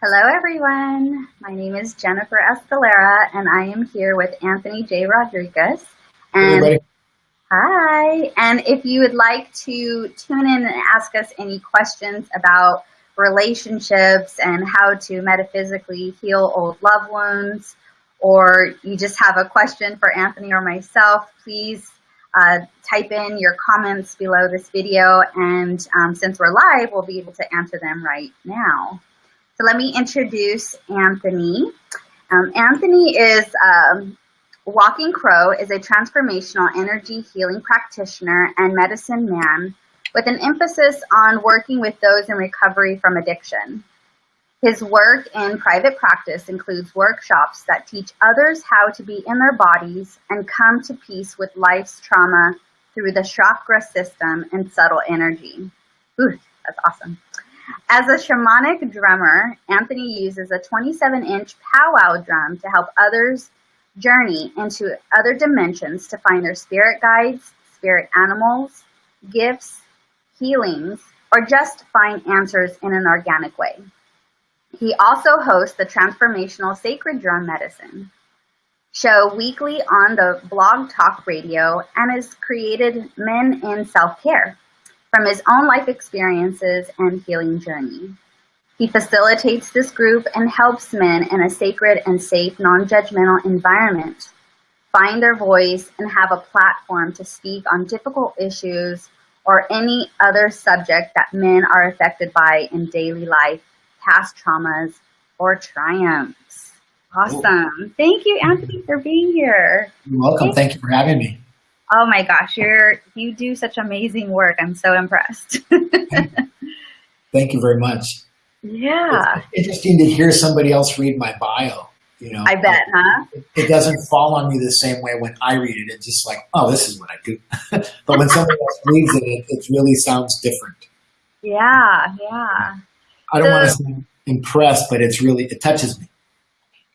Hello, everyone. My name is Jennifer Escalera, and I am here with Anthony J. Rodriguez. And Everybody. hi. And if you would like to tune in and ask us any questions about relationships and how to metaphysically heal old loved wounds, or you just have a question for Anthony or myself, please uh, type in your comments below this video. And um, since we're live, we'll be able to answer them right now. So let me introduce Anthony. Um, Anthony is um, Walking Crow is a transformational energy healing practitioner and medicine man with an emphasis on working with those in recovery from addiction. His work in private practice includes workshops that teach others how to be in their bodies and come to peace with life's trauma through the chakra system and subtle energy. Ooh, that's awesome. As a shamanic drummer, Anthony uses a 27 inch powwow drum to help others journey into other dimensions to find their spirit guides, spirit animals, gifts, healings, or just find answers in an organic way. He also hosts the Transformational Sacred Drum Medicine show weekly on the Blog Talk Radio and has created Men in Self Care from his own life experiences and healing journey. He facilitates this group and helps men in a sacred and safe, non-judgmental environment find their voice and have a platform to speak on difficult issues or any other subject that men are affected by in daily life, past traumas, or triumphs. Awesome. Thank you, Anthony, for being here. You're welcome. Thank you for having me. Oh my gosh, you're you do such amazing work. I'm so impressed. Thank you very much. yeah, It's interesting to hear somebody else read my bio. You know, I bet, huh? It, it doesn't fall on me the same way when I read it. It's just like, oh, this is what I do. but when somebody else reads it, it, it really sounds different. Yeah, yeah. I don't want to say impressed, but it's really it touches me.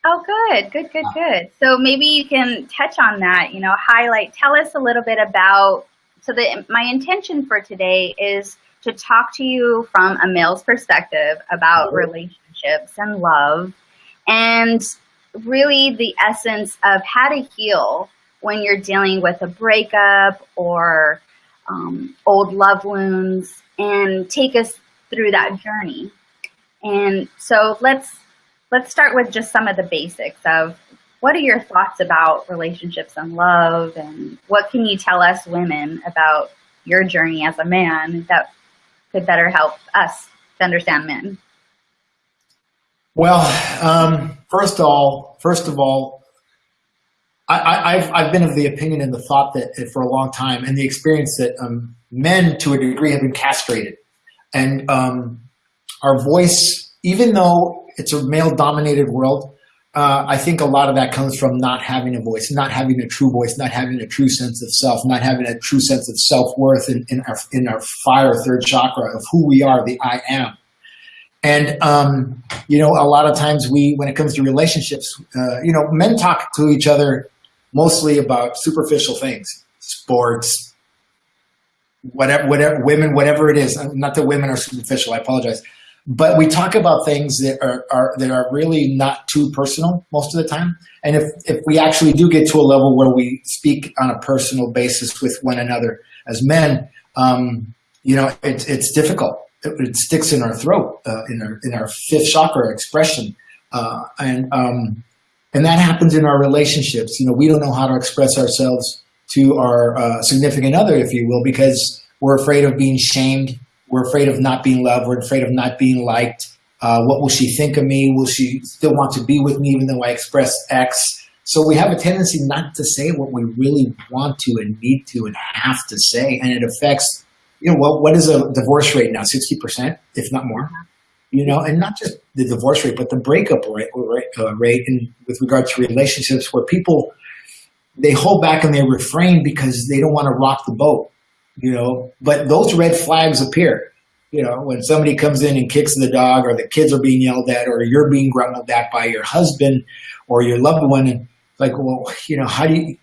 Oh, good, good, good, good. So maybe you can touch on that, you know, highlight, tell us a little bit about, so that my intention for today is to talk to you from a male's perspective about Mhm. relationships and love and really the essence of how to heal when you're dealing with a breakup or um, old love wounds and take us through that journey. And so let's let's start with just some of the basics of what are your thoughts about relationships and love and what can you tell us women about your journey as a man that could better help us to understand men? Well, um, first of all, first of all, I, I've I've been of the opinion and the thought that for a long time, and the experience that um, men, to a degree, have been castrated, and um, our voice, even though it's a male-dominated world, uh, I think a lot of that comes from not having a voice, not having a true voice, not having a true sense of self, not having a true sense of self-worth in, in our in our fire third chakra of who we are, the I am. And, um, you know, a lot of times we, when it comes to relationships, uh, you know, men talk to each other mostly about superficial things, sports, whatever, whatever, women, whatever it is. Not that women are superficial, I apologize. But we talk about things that are, are that are really not too personal most of the time. And if, if we actually do get to a level where we speak on a personal basis with one another as men, um, you know, it's, it's difficult it, it sticks in our throat, uh, in our in our fifth chakra expression, uh, and um, and that happens in our relationships. You know, we don't know how to express ourselves to our uh, significant other, if you will, because we're afraid of being shamed. We're afraid of not being loved. We're afraid of not being liked. Uh, what will she think of me? Will she still want to be with me even though I express X? So we have a tendency not to say what we really want to and need to and have to say, and it affects you know, what, what is a divorce rate now? 60%, if not more, you know, and not just the divorce rate, but the breakup rate, uh, rate with regard to relationships where people, they hold back and they refrain because they don't want to rock the boat, you know, but those red flags appear, you know, when somebody comes in and kicks the dog or the kids are being yelled at or you're being grumbled at by your husband or your loved one. And like, well, you know, how do you,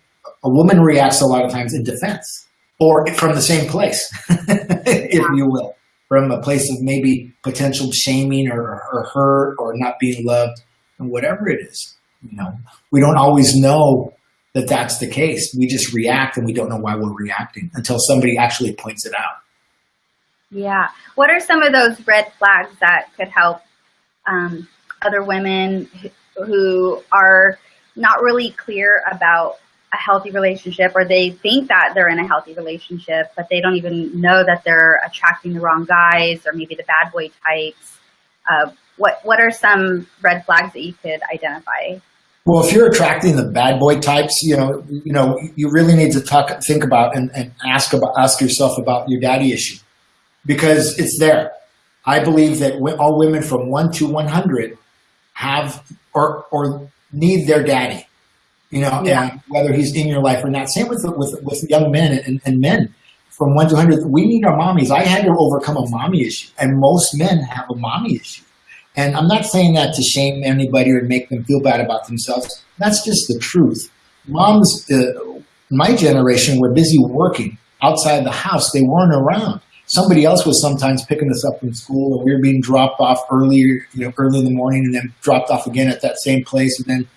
a woman reacts a lot of times in defense or from the same place, if you will, from a place of maybe potential shaming or, or hurt or not being loved and whatever it is. You know, we don't always know that that's the case. We just react and we don't know why we're reacting until somebody actually points it out. Yeah. What are some of those red flags that could help um, other women who are not really clear about a healthy relationship or they think that they're in a healthy relationship, but they don't even know that they're attracting the wrong guys or maybe the bad boy types. Uh, what, what are some red flags that you could identify? Well, if you're attracting the bad boy types, you know, you know, you really need to talk, think about and, and ask about, ask yourself about your daddy issue because it's there. I believe that all women from one to 100 have or, or need their daddy you know, yeah. whether he's in your life or not. Same with with, with young men and, and men from one to hundred. We need our mommies. I had to overcome a mommy issue, and most men have a mommy issue. And I'm not saying that to shame anybody or make them feel bad about themselves. That's just the truth. Moms, uh, my generation, were busy working outside the house. They weren't around. Somebody else was sometimes picking us up from school, and we were being dropped off earlier, you know, early in the morning, and then dropped off again at that same place, and then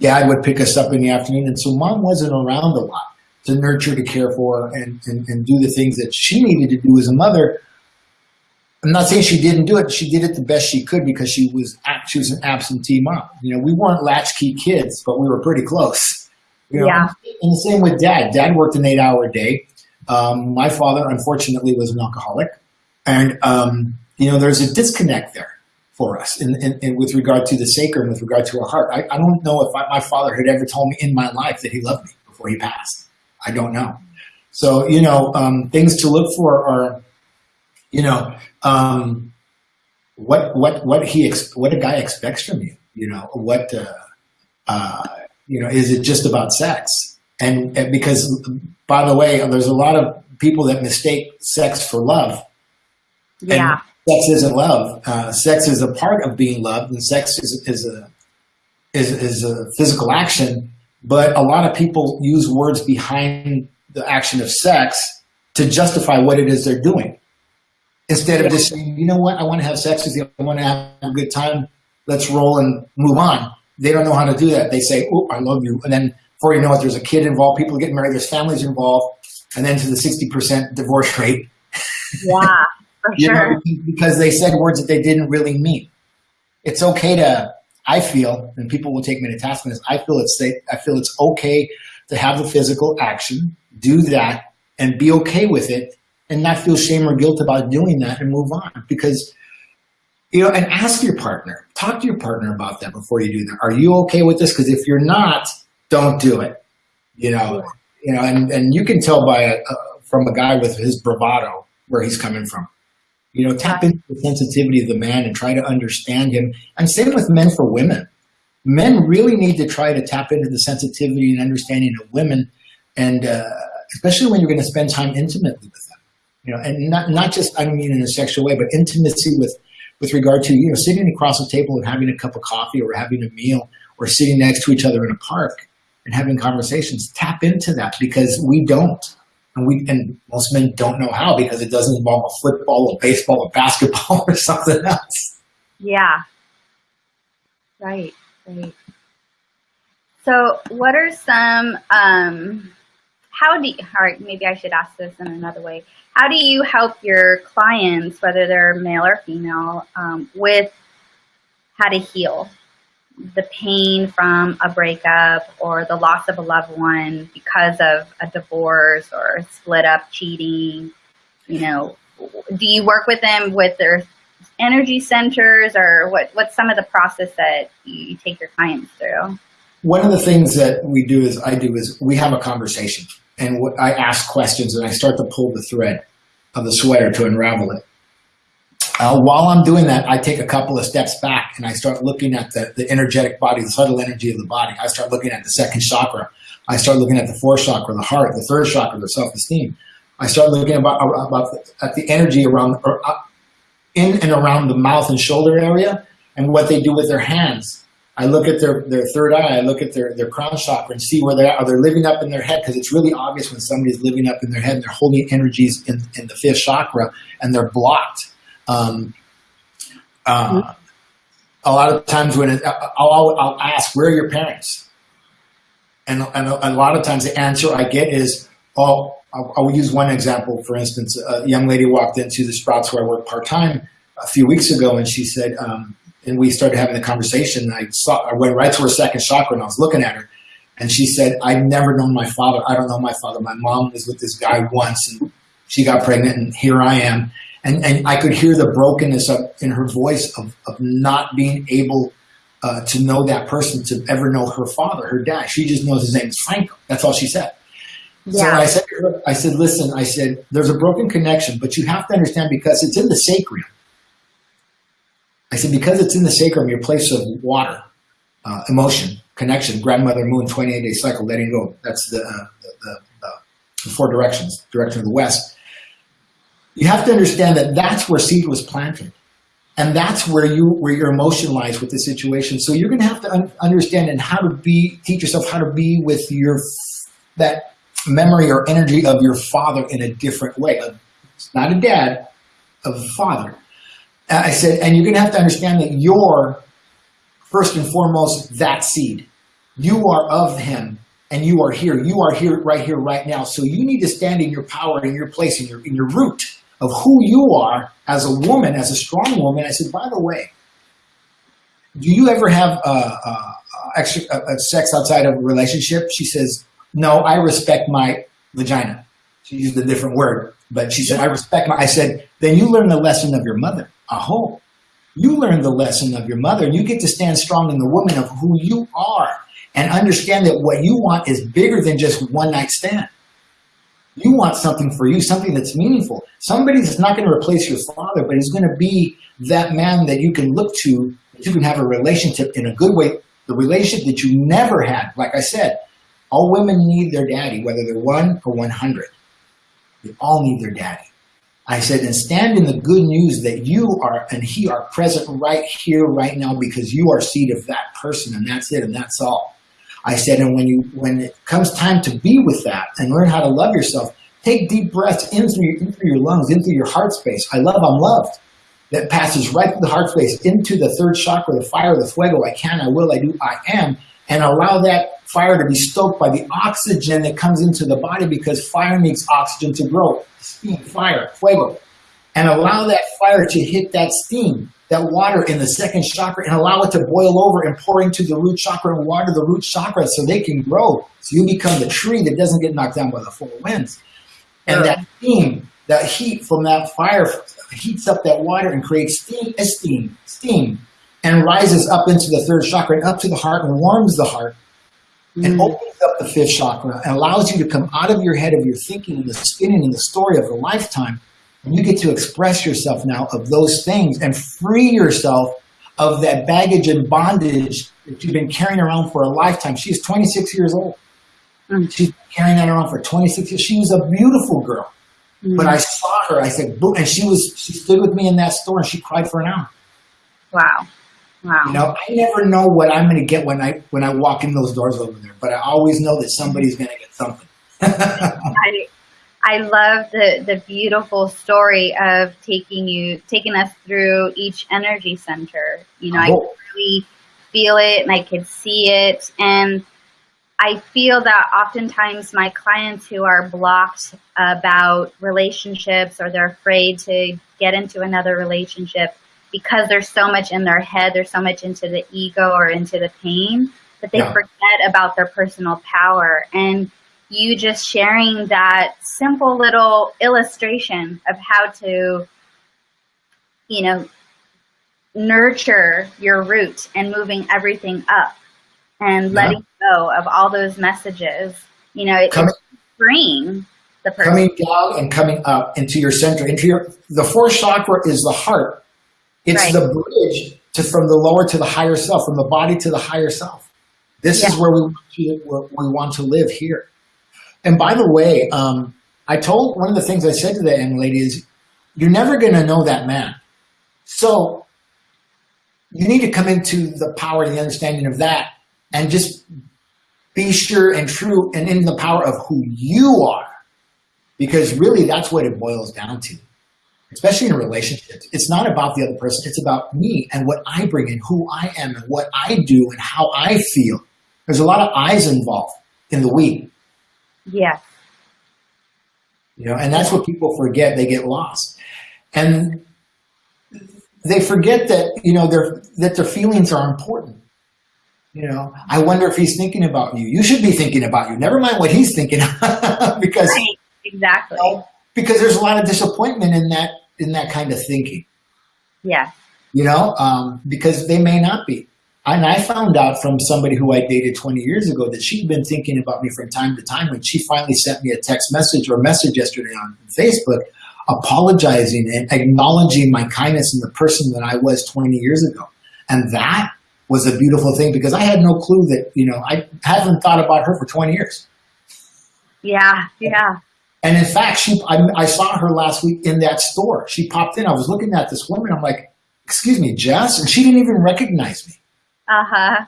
dad would pick us up in the afternoon. And so mom wasn't around a lot to nurture, to care for, and, and, and do the things that she needed to do as a mother. I'm not saying she didn't do it. She did it the best she could because she was she was an absentee mom. You know, we weren't latchkey kids, but we were pretty close. You know? Yeah. And the same with dad. Dad worked an eight-hour day. Um, my father, unfortunately, was an alcoholic, and um, you know, there's a disconnect there for us in, in, in, with regard to the sacred with regard to our heart. I, I don't know if I, my father had ever told me in my life that he loved me before he passed. I don't know. So, you know, um, things to look for are, you know, um, what, what, what he, what a guy expects from you, you know, what, uh, uh, you know, is it just about sex? And, and because, by the way, there's a lot of people that mistake sex for love. Yeah. And, sex isn't love. Uh, sex is a part of being loved, and sex is, is a is, is a physical action. But a lot of people use words behind the action of sex to justify what it is they're doing, instead of just saying, you know what, I want to have sex with you, I want to have a good time, let's roll and move on. They don't know how to do that. They say, oh, I love you, and then before you know it, there's a kid involved, people get married, there's families involved, and then to the 60% divorce rate. Yeah. For sure. Know, because they said words that they didn't really mean. It's okay to, I feel, and people will take me to task on this, I feel it's I feel it's okay to have the physical action, do that, and be okay with it, and not feel shame or guilt about doing that and move on. Because, you know, and ask your partner, talk to your partner about that before you do that. Are you okay with this? Because if you're not, don't do it. You know, you know, and, and you can tell by a, a, from a guy with his bravado where he's coming from. You know, tap into the sensitivity of the man and try to understand him. And same with men for women. Men really need to try to tap into the sensitivity and understanding of women, and uh, especially when you're going to spend time intimately with them. You know, and not not just I don't mean in a sexual way, but intimacy with with regard to you know sitting across the table and having a cup of coffee or having a meal or sitting next to each other in a park and having conversations. Tap into that because we don't. And we and most men don't know how because it doesn't involve a football or baseball or basketball or something else. Yeah. Right, right. So what are some um how do you, all right, maybe I should ask this in another way. How do you help your clients, whether they're male or female, um, with how to heal? the pain from a breakup or the loss of a loved one because of a divorce or split up cheating you know do you work with them with their energy centers or what what's some of the process that you take your clients through one of the things that we do is i do is we have a conversation and i ask questions and i start to pull the thread of the sweater to unravel it uh, while I'm doing that, I take a couple of steps back and I start looking at the, the energetic body, the subtle energy of the body. I start looking at the second chakra. I start looking at the fourth chakra, the heart, the third chakra, the self-esteem. I start looking about, about the, at the energy around, or uh, in and around the mouth and shoulder area and what they do with their hands. I look at their, their third eye, I look at their, their crown chakra and see where they are. Are they living up in their head? Because it's really obvious when somebody's living up in their head and they're holding energies in, in the fifth chakra and they're blocked. Um, uh, a lot of times when it, I'll, I'll ask, where are your parents? And, and a lot of times the answer I get is, oh, I'll, I'll use one example. For instance, a young lady walked into the Sprouts where I work part-time a few weeks ago and she said, um, and we started having the conversation. I saw, I went right to her second chakra and I was looking at her and she said, I've never known my father. I don't know my father. My mom was with this guy once and she got pregnant and here I am. And, and I could hear the brokenness of, in her voice of, of not being able uh, to know that person, to ever know her father, her dad. She just knows his name is Franco. That's all she said. Yeah. So I said, her, I said, listen, I said, there's a broken connection, but you have to understand because it's in the sacrum. I said, because it's in the sacrum, your place of water, uh, emotion, connection, grandmother moon, 28 day cycle, letting go. That's the, uh, the, the, the, four directions, direction of the west. You have to understand that that's where seed was planted. And that's where you where your emotion lies with the situation. So you're going to have to un understand and how to be teach yourself how to be with your that memory or energy of your father in a different way. It's not a dad, a father. I said, and you're going to have to understand that you're, first and foremost, that seed. You are of him, and you are here. You are here, right here, right now. So you need to stand in your power, in your place, in your, in your root of who you are as a woman, as a strong woman. I said, by the way, do you ever have a, extra, a, sex outside of a relationship? She says, no, I respect my vagina. She used a different word, but she said, I respect my, I said, then you learn the lesson of your mother aho, you learn the lesson of your mother and you get to stand strong in the woman of who you are and understand that what you want is bigger than just one night stand. You want something for you, something that's meaningful. Somebody that's not going to replace your father, but is going to be that man that you can look to, that you can have a relationship in a good way, the relationship that you never had. Like I said, all women need their daddy, whether they're one or 100. They all need their daddy. I said, and stand in the good news that you are and he are present right here, right now, because you are seed of that person, and that's it, and that's all. I said, and when you when it comes time to be with that and learn how to love yourself, take deep breaths in through your, in through your lungs, in through your heart space. I love, I'm loved. That passes right through the heart space into the third chakra, the fire, the fuego. I can, I will, I do, I am, and allow that fire to be stoked by the oxygen that comes into the body because fire needs oxygen to grow. Steam, fire, fuego. And allow that fire to hit that steam, that water in the second chakra and allow it to boil over and pour into the root chakra and water the root chakra so they can grow. So you become the tree that doesn't get knocked down by the four winds. And that steam, that heat from that fire heats up that water and creates steam, steam, steam, and rises up into the third chakra and up to the heart and warms the heart mm. and opens up the fifth chakra and allows you to come out of your head of your thinking and the spinning and the story of a lifetime. And you get to express yourself now of those things and free yourself of that baggage and bondage that you've been carrying around for a lifetime. She's 26 years old. Mm. She's carrying that around for 26 years. She was a beautiful girl. Mm. But I saw her, I said, boom, and she was, she stood with me in that store and she cried for an hour. Wow. Wow. You know, I never know what I'm going to get when I when I walk in those doors over there, but I always know that somebody's going to get something. I I love the the beautiful story of taking you taking us through each energy center. You know, oh. I could really feel it and I could see it and I feel that oftentimes my clients who are blocked about relationships or they're afraid to get into another relationship because there's so much in their head, there's so much into the ego or into the pain that they yeah. forget about their personal power. And you just sharing that simple little illustration of how to, you know, nurture your root and moving everything up and letting yeah. go of all those messages, you know, it's freeing the person. Coming down and coming up into your center, into your, the fourth chakra is the heart it's right. the bridge to from the lower to the higher self, from the body to the higher self. This yeah. is where we want to, where we want to live here. And by the way, um, I told one of the things I said to that young lady is, you're never going to know that man. So you need to come into the power and the understanding of that and just be sure and true and in the power of who you are. Because really that's what it boils down to, especially in relationships. It's not about the other person. It's about me and what I bring and who I am and what I do and how I feel. There's a lot of eyes involved in the we. Yeah. You know, and that's what people forget. They get lost. And they forget that, you know, their, that their feelings are important. You know, I wonder if he's thinking about you. You should be thinking about you. Never mind what he's thinking because right. exactly. You know, because there's a lot of disappointment in that in that kind of thinking. Yeah. You know, um, because they may not be. And I found out from somebody who I dated 20 years ago that she'd been thinking about me from time to time when she finally sent me a text message or a message yesterday on Facebook apologizing and acknowledging my kindness in the person that I was 20 years ago. And that was a beautiful thing because I had no clue that, you know, I haven't thought about her for 20 years. Yeah, yeah. And in fact, she, I, I, saw her last week in that store. She popped in. I was looking at this woman. I'm like, excuse me, Jess? And she didn't even recognize me. Uh-huh.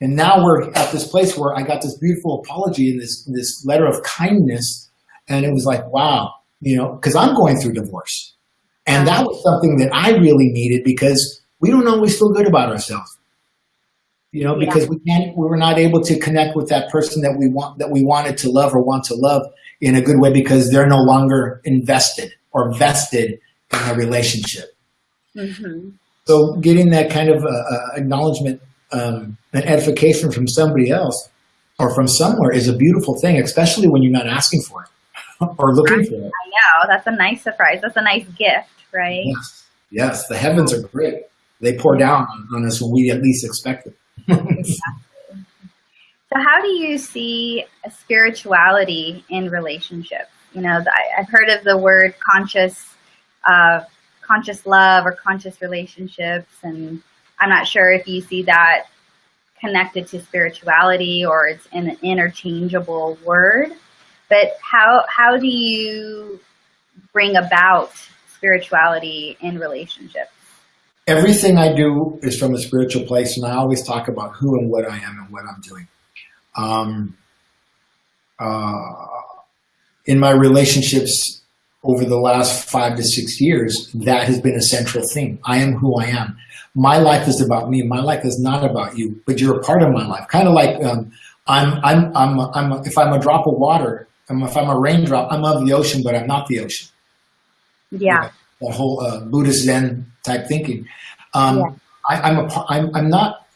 And now we're at this place where I got this beautiful apology and this, this letter of kindness. And it was like, wow, you know, because I'm going through divorce. And that was something that I really needed because we don't always feel good about ourselves. You know, because yeah. we can't, we were not able to connect with that person that we want, that we wanted to love or want to love in a good way because they're no longer invested or vested in a relationship. Mm -hmm. So getting that kind of uh, uh, acknowledgement um, and edification from somebody else or from somewhere is a beautiful thing, especially when you're not asking for it or looking for it. I know. That's a nice surprise. That's a nice gift, right? Yes. Yes. The heavens are great. They pour down on us when we at least expect it. So how do you see spirituality in relationships? You know, I've heard of the word conscious, uh, conscious love or conscious relationships, and I'm not sure if you see that connected to spirituality or it's an interchangeable word. But how how do you bring about spirituality in relationships? Everything I do is from a spiritual place, and I always talk about who and what I am and what I'm doing. Um, uh, in my relationships over the last five to six years, that has been a central theme. I am who I am. My life is about me. My life is not about you, but you're a part of my life. Kind of like um, I'm, I'm, I'm, I'm, if I'm a drop of water, if I'm a raindrop, I'm of the ocean, but I'm not the ocean. Yeah. That whole uh, Buddhist Zen type thinking. Um, yeah. I, am a, I'm, I'm not,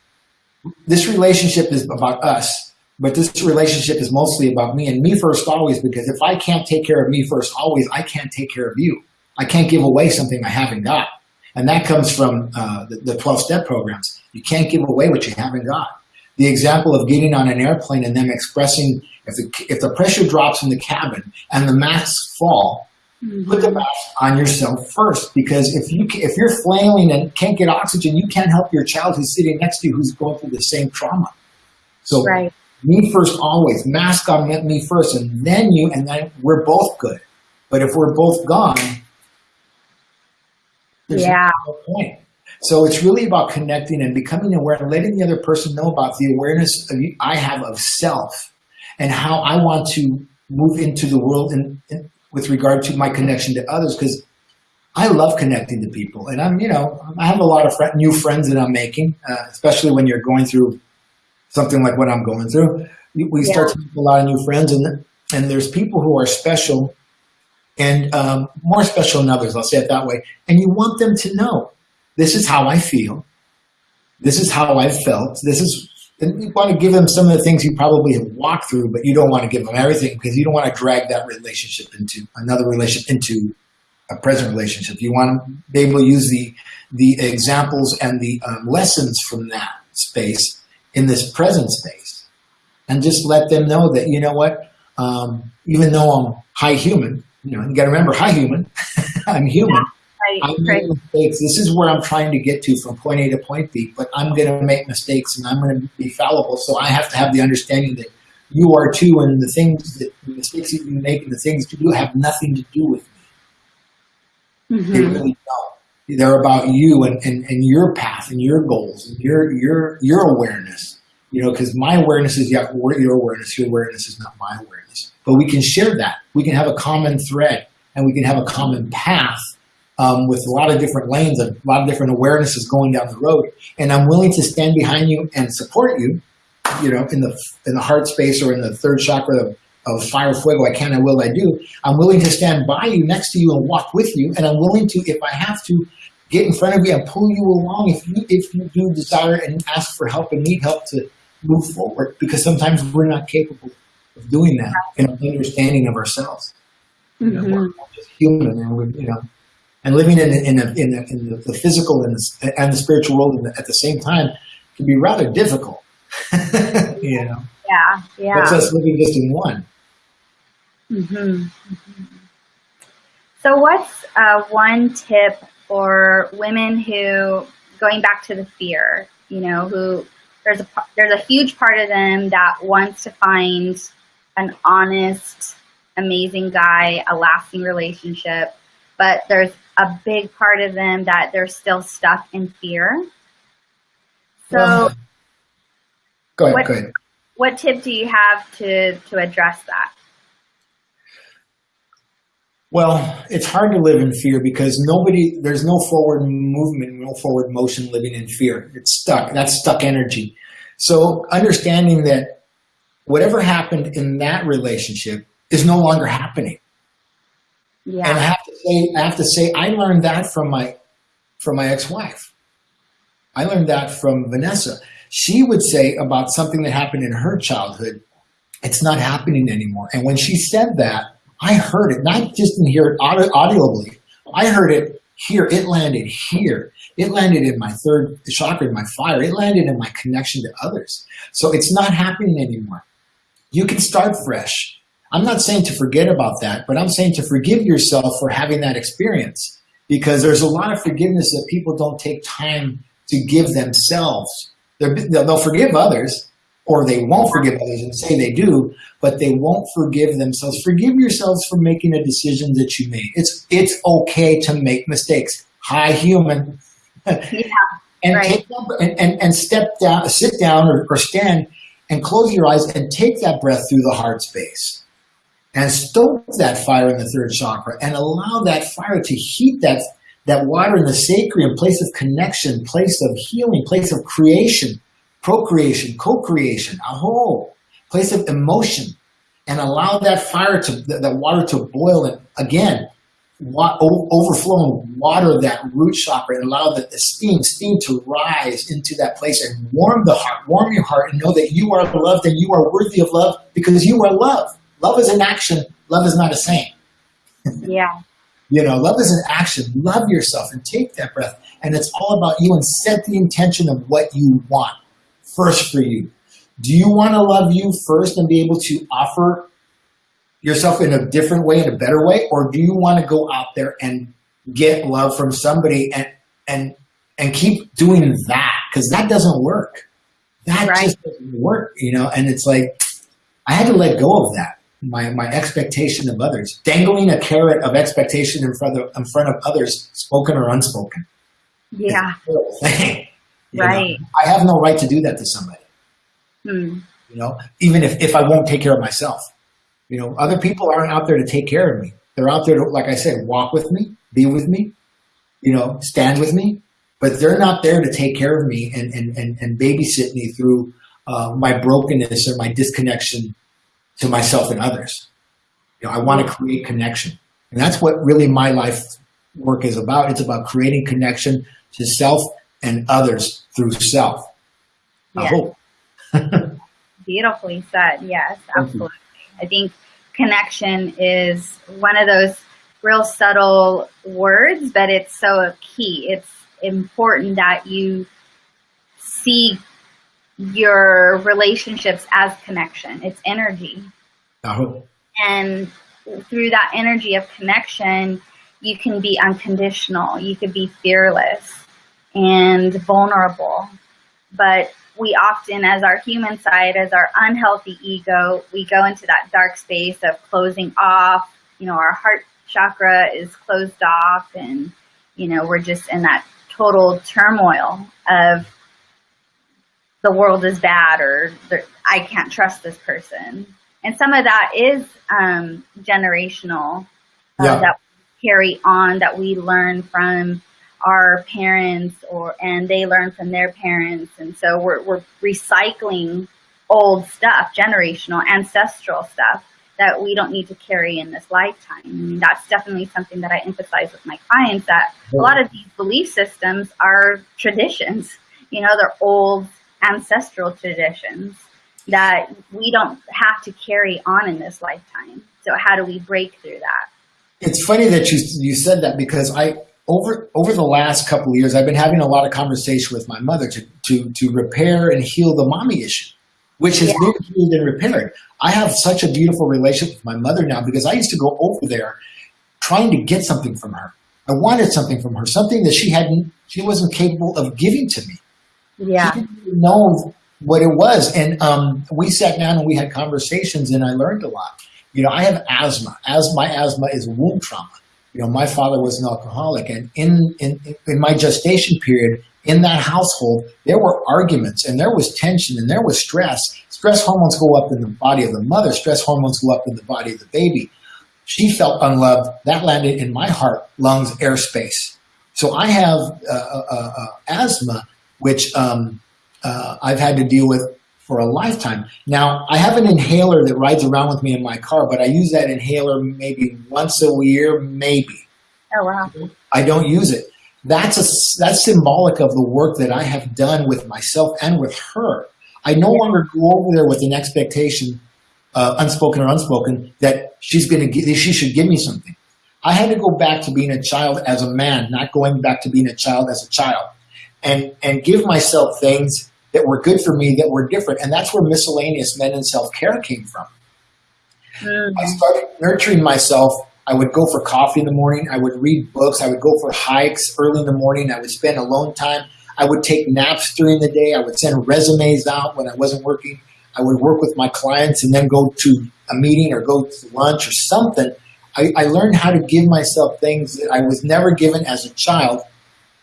this relationship is about us, but this relationship is mostly about me and me first always, because if I can't take care of me first always, I can't take care of you. I can't give away something I haven't got. And that comes from uh, the, the 12 step programs. You can't give away what you haven't got. The example of getting on an airplane and them expressing if the, if the pressure drops in the cabin and the masks fall. Mm-hmm. put the mask on yourself first because if you if you're flailing and can't get oxygen, you can't help your child who's sitting next to you who's going through the same trauma. So right. me first always, mask on me first, and then you, and then we're both good. But if we're both gone, there's yeah. no point. So it's really about connecting and becoming aware and letting the other person know about the awareness I have of self and how I want to move into the world and, in, with regard to my connection to others because I love connecting to people. And I'm, you know, I have a lot of friend, new friends that I'm making, uh, especially when you're going through something like what I'm going through. We yeah. start to make a lot of new friends and, and there's people who are special and um, more special than others, I'll say it that way. And you want them to know, this is how I feel. This is how I've felt. This is then you want to give them some of the things you probably have walked through, but you don't want to give them everything because you don't want to drag that relationship into another relationship into a present relationship. You want to be able to use the the examples and the um, lessons from that space in this present space, and just let them know that you know what, um, even though I'm high human, you know, you got to remember high human, I'm human. Right, I make right. mistakes. This is where I'm trying to get to from point A to point B, but I'm going to make mistakes and I'm going to be fallible. So I have to have the understanding that you are too, and the things that the mistakes that you make and the things you do have nothing to do with me. Mm -hmm. They really don't. They're about you and, and, and your path and your goals and your your your awareness. You know, because my awareness is your your awareness. Your awareness is not my awareness. But we can share that. We can have a common thread and we can have a common path um, with a lot of different lanes, and a lot of different awarenesses going down the road. And I'm willing to stand behind you and support you, you know, in the in the heart space or in the third chakra of, of fire fuego, I can, I will, I do. I'm willing to stand by you, next to you, and walk with you. And I'm willing to, if I have to, get in front of you and pull you along if you if you do desire and ask for help and need help to move forward. Because sometimes we're not capable of doing that in our understanding of ourselves. You know, we're just human, and we, you know and living in in, a, in, a, in the physical and the, and the spiritual world at the same time can be rather difficult. you know. Yeah, yeah. That's us living just in one. Mm-hmm. mm-hmm. So, what's uh, one tip for women who, going back to the fear, you know, who there's a there's a huge part of them that wants to find an honest, amazing guy, a lasting relationship, but there's a big part of them that they're still stuck in fear. So, well, go ahead. What, go ahead. What tip do you have to to address that? Well, it's hard to live in fear because nobody, there's no forward movement, no forward motion living in fear. It's stuck. That's stuck energy. So understanding that whatever happened in that relationship is no longer happening. Yeah. And I have to say, I have to say, I learned that from my, from my ex-wife. I learned that from Vanessa. She would say about something that happened in her childhood, it's not happening anymore. And when she said that, I heard it, not just in here audi audibly. I heard it here. It landed here. It landed in my third chakra, in my fire. It landed in my connection to others. So it's not happening anymore. You can start fresh. I'm not saying to forget about that, but I'm saying to forgive yourself for having that experience because there's a lot of forgiveness that people don't take time to give themselves. they will forgive others or they won't forgive others and say they do, but they won't forgive themselves. Forgive yourselves for making a decision that you made. It's, it's okay to make mistakes. Hi, human. Yeah, and, right. take, and, and, and step down, sit down or, or stand and close your eyes and take that breath through the heart space and stoke that fire in the third chakra and allow that fire to heat that, that water in the sacrum, place of connection, place of healing, place of creation, procreation, co-creation, a whole, place of emotion, and allow that fire to, that water to boil and again, overflow and water that root chakra and allow the, the steam, steam to rise into that place and warm the heart, warm your heart and know that you are loved and you are worthy of love because you are love. Love is an action. Love is not a saying. Yeah. you know, love is an action. Love yourself and take that breath. And it's all about you and set the intention of what you want first for you. Do you want to love you first and be able to offer yourself in a different way, in a better way? Or do you want to go out there and get love from somebody and, and, and keep doing that? Because that doesn't work. That right. just doesn't work, you know? And it's like, I had to let go of that my, my expectation of others, dangling a carrot of expectation in front of, in front of others, spoken or unspoken. Yeah. right. Know? I have no right to do that to somebody. Hmm. You know, even if, if I won't take care of myself. You know, other people aren't out there to take care of me. They're out there to, like I said, walk with me, be with me, you know, stand with me, but they're not there to take care of me and, and, and, and babysit me through uh, my brokenness or my disconnection to myself and others. You know, I want to create connection. And that's what really my life work is about. It's about creating connection to self and others through self. I hope. Beautifully said. Yes, absolutely. I think connection is one of those real subtle words, but it's so key. It's important that you see your relationships as connection. It's energy. Uh-huh. And through that energy of connection, you can be unconditional. You could be fearless and vulnerable. But we often, as our human side, as our unhealthy ego, we go into that dark space of closing off. You know, our heart chakra is closed off and you know, we're just in that total turmoil of the world is bad or I can't trust this person. And some of that is um, generational uh, yeah. that carry on that we learn from our parents or and they learn from their parents and so we're, we're recycling old stuff generational ancestral stuff that we don't need to carry in this lifetime I mean, that's definitely something that i emphasize with my clients that a lot of these belief systems are traditions you know they're old ancestral traditions that we don't have to carry on in this lifetime so how do we break through that it's funny that you you said that because I over over the last couple of years I've been having a lot of conversation with my mother to to to repair and heal the mommy issue, which has yeah. been healed and repaired. I have such a beautiful relationship with my mother now because I used to go over there trying to get something from her. I wanted something from her, something that she hadn't she wasn't capable of giving to me. Yeah. She didn't know what it was. And um, we sat down and we had conversations and I learned a lot. You know, I have asthma. As my asthma is womb trauma. You know, my father was an alcoholic, and in in in my gestation period in that household, there were arguments and there was tension and there was stress. Stress hormones go up in the body of the mother. Stress hormones go up in the body of the baby. She felt unloved. That landed in my heart, lungs, airspace. So I have uh, uh, uh, asthma, which um, uh, I've had to deal with for a lifetime. Now, I have an inhaler that rides around with me in my car, but I use that inhaler maybe once a year, maybe. Oh, wow. I don't use it. That's, a, that's symbolic of the work that I have done with myself and with her. I no yeah. longer go over there with an expectation, uh, unspoken or unspoken, that she's going to she should give me something. I had to go back to being a child as a man, not going back to being a child as a child, and and give myself things that were good for me that were different. And that's where miscellaneous men and self-care came from. Mm-hmm. I started nurturing myself. I would go for coffee in the morning. I would read books. I would go for hikes early in the morning. I would spend alone time. I would take naps during the day. I would send resumes out when I wasn't working. I would work with my clients and then go to a meeting or go to lunch or something. I, I learned how to give myself things that I was never given as a child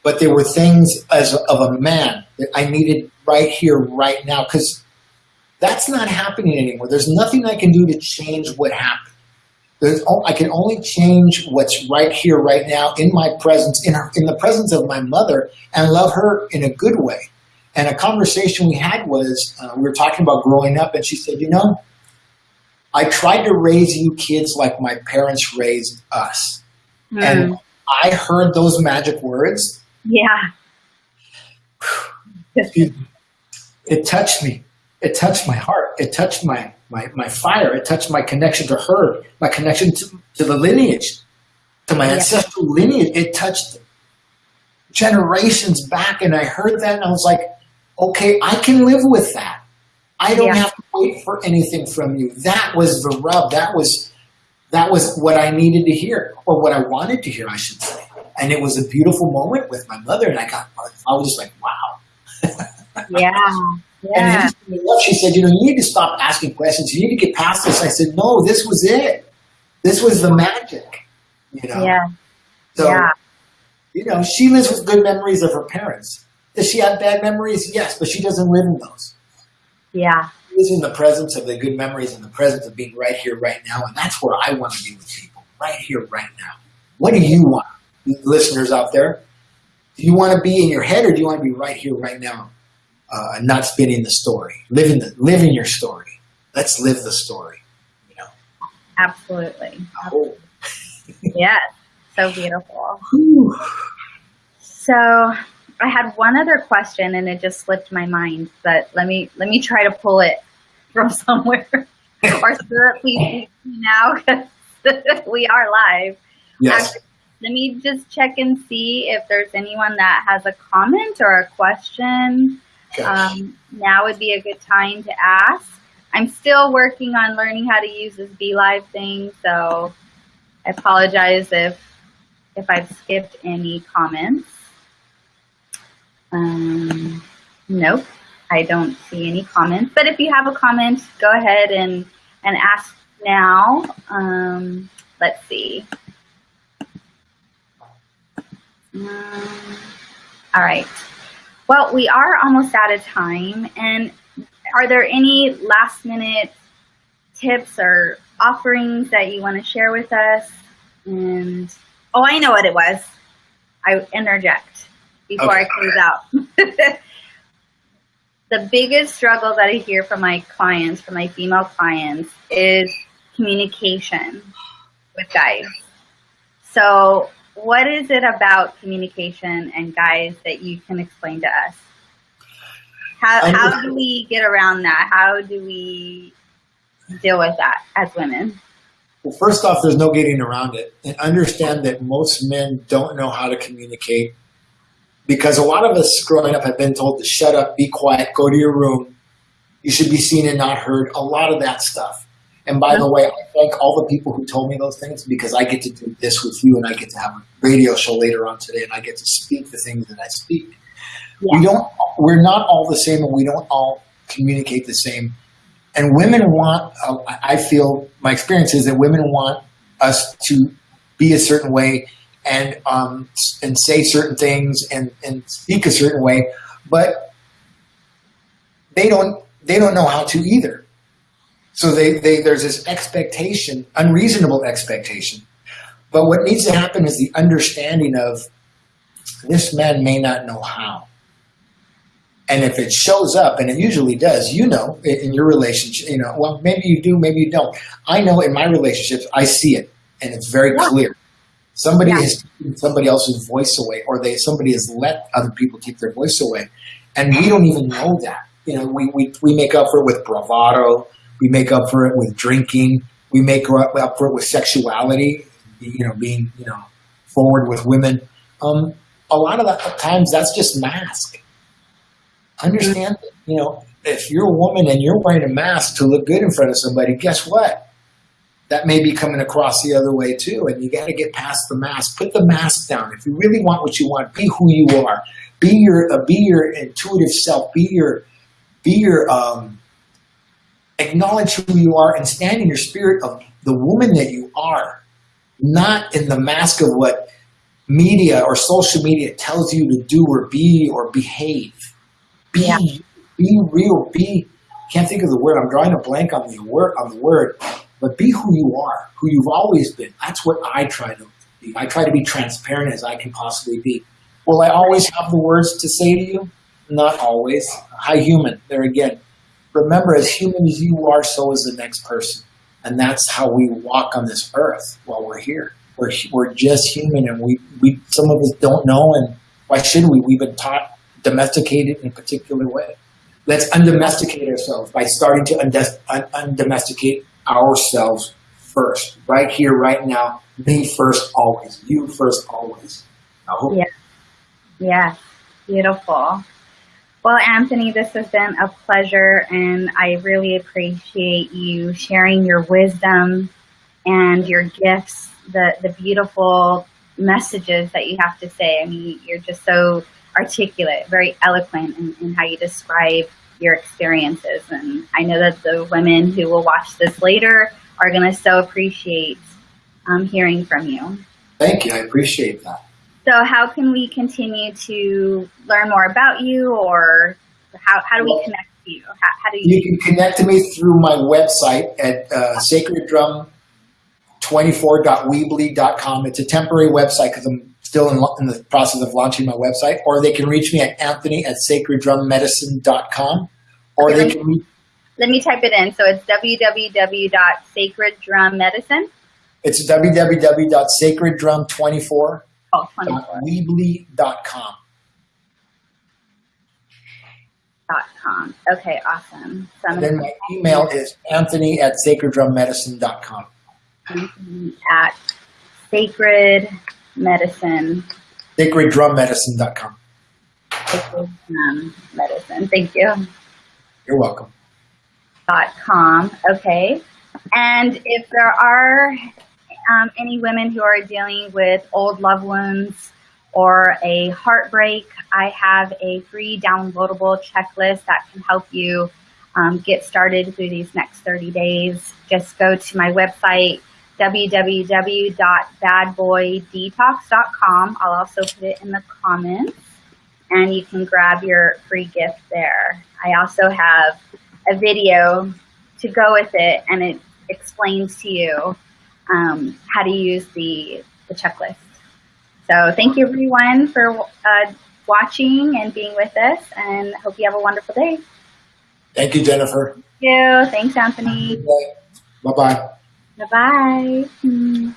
but there were things as of a man that I needed right here, right now, because that's not happening anymore. There's nothing I can do to change what happened. There's, I can only change what's right here, right now, in my presence, in, her, in the presence of my mother, and love her in a good way. And a conversation we had was, uh, we were talking about growing up, and she said, you know, I tried to raise you kids like my parents raised us. Mm. And I heard those magic words, yeah. it touched me. It touched my heart. It touched my, my, my fire. It touched my connection to her, my connection to, to the lineage, to my yeah. ancestral lineage. It touched generations back. And I heard that and I was like, okay, I can live with that. I don't yeah. have to wait for anything from you. That was the rub. That was, that was what I needed to hear or what I wanted to hear, I should say and it was a beautiful moment with my mother, and I got, I was just like, wow. yeah. Yeah. And she said, you know, you need to stop asking questions. You need to get past this. I said, no, this was it. This was the magic, you know? Yeah. So, yeah. you know, she lives with good memories of her parents. Does she have bad memories? Yes, but she doesn't live in those. Yeah. She lives in the presence of the good memories and the presence of being right here, right now. And that's where I want to be with people, right here, right now. What do you want? Listeners out there. Do you want to be in your head or do you want to be right here, right now, uh, not spinning the story, living the living your story? Let's live the story. You know. Absolutely. Oh. yes. So beautiful. Whew. So I had one other question and it just slipped my mind, but let me let me try to pull it from somewhere. or Spirit, please now because we are live. Yes. Actually, let me just check and see if there's anyone that has a comment or a question. Um, now would be a good time to ask. I'm still working on learning how to use this BeLive thing, so I apologize if if I've skipped any comments. Um, nope, I don't see any comments. But if you have a comment, go ahead and and ask now. Um, let's see. All right. Well, we are almost out of time. And are there any last minute tips or offerings that you want to share with us? And oh, I know what it was. I interject before okay. I close out. the biggest struggle that I hear from my clients, from my female clients, is communication with guys. So what is it about communication and guys that you can explain to us? How, how do we get around that? How do we deal with that as women? Well, first off, there's no getting around it. And understand that most men don't know how to communicate because a lot of us growing up have been told to shut up, be quiet, go to your room. You should be seen and not heard. A lot of that stuff. And by the way, I thank all the people who told me those things because I get to do this with you and I get to have a radio show later on today and I get to speak the things that I speak. Yeah. We don't, we're not all the same and we don't all communicate the same. And women want, uh, I feel, my experience is that women want us to be a certain way and um, and say certain things and, and speak a certain way, but they don't they don't know how to either. So they, they, there's this expectation, unreasonable expectation. But what needs to happen is the understanding of this man may not know how. And if it shows up, and it usually does, you know, in your relationship, you know, well, maybe you do, maybe you don't. I know in my relationships, I see it, and it's very yeah. clear. Somebody yeah. has taken somebody else's voice away, or they somebody has let other people take their voice away, and we don't even know that. You know, we, we, we make up for it with bravado, we make up for it with drinking. We make up for it with sexuality, you know, being, you know, forward with women. Um, a lot of the times that's just mask. Understand, you know, if you're a woman and you're wearing a mask to look good in front of somebody, guess what? That may be coming across the other way too. And you got to get past the mask. Put the mask down. If you really want what you want, be who you are. Be your, uh, be your intuitive self. Be your, be your, um, acknowledge who you are and stand in your spirit of the woman that you are, not in the mask of what media or social media tells you to do or be or behave. Be, yeah. be real, be, can't think of the word, I'm drawing a blank on the word, on the word, but be who you are, who you've always been. That's what I try to be. I try to be transparent as I can possibly be. Will I always have the words to say to you? Not always. Hi, human. There again remember, as human as you are, so is the next person. And that's how we walk on this earth while we're here. We're, we're just human and we, we, some of us don't know and why should we? We've been taught domesticated in a particular way. Let's undomesticate ourselves by starting to undomesticate ourselves first, right here, right now. Me first, always. You first, always. Yeah. Yeah. Beautiful. Well, Anthony, this has been a pleasure, and I really appreciate you sharing your wisdom and your gifts, the, the beautiful messages that you have to say. I mean, you're just so articulate, very eloquent in, in how you describe your experiences. And I know that the women who will watch this later are going to so appreciate um, hearing from you. Thank you. I appreciate that. So how can we continue to learn more about you or how, how do we connect to you? How, how do you? You can connect to me through my website at uh, sacreddrum24.weebly.com. It's a temporary website because I'm still in, in, the process of launching my website. Or they can reach me at anthony at sacreddrummedicine.com. Or okay, they can me, Let me type it in. So it's www.sacreddrummedicine. It's www.sacreddrum24 Oh, Weebly.com. Dot com. Okay, awesome. So then my email is anthony at sacreddrummedicine.com. At sacred medicine. Sacreddrummedicine.com. Sacred drum medicine. Thank you. You're welcome. Dot com. Okay. And if there are um, any women who are dealing with old loved ones or a heartbreak, I have a free downloadable checklist that can help you um, get started through these next 30 days. Just go to my website, www.badboydetox.com. I'll also put it in the comments and you can grab your free gift there. I also have a video to go with it and it explains to you um, how to use the, the checklist. So thank you everyone for uh, watching and being with us and hope you have a wonderful day. Thank you, Jennifer. Thank you. Thanks, Anthony. Bye-bye. Bye-bye.